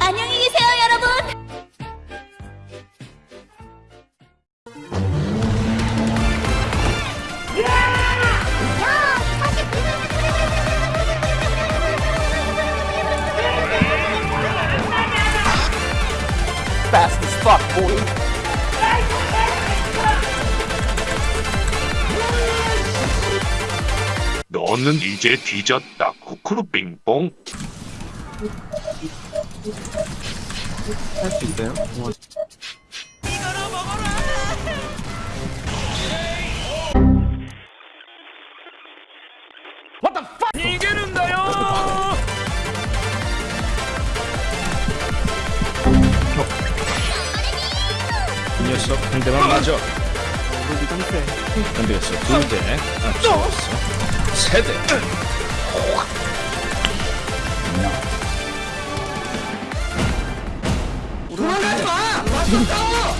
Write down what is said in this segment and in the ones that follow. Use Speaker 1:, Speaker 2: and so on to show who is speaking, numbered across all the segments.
Speaker 1: 안녕히 계세요, 여러분!
Speaker 2: Fast as fuck, boy.
Speaker 3: 너는 이제 뒤졌다. 쿠쿠루 빙뽕.
Speaker 2: 할수 있어요? 뭐,
Speaker 4: 이 녀석 한 대만 맞아.
Speaker 2: 동생.
Speaker 4: 안 되겠어. 두 대. 아, 좋았어. 세대
Speaker 2: 도망가지 마! 맞서 싸워!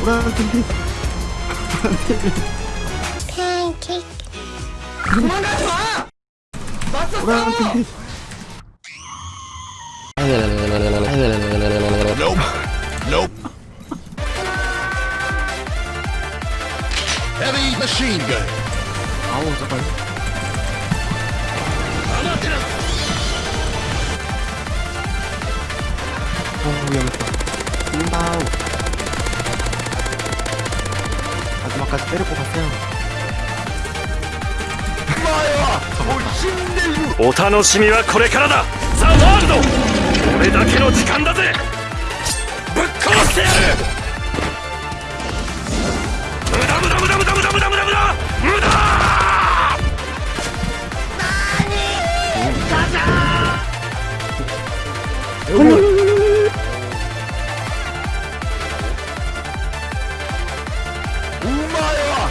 Speaker 2: 브라운티비 팬케이크 도망가지 마! 맞서 싸워! Nope. Nope.
Speaker 4: Heavy machine gun.
Speaker 2: 아우 잠깐. 인바우. 마지막까지 때리고 갔어요.
Speaker 5: お楽しみはこれからだザ・ワールド俺だけの時間だぜ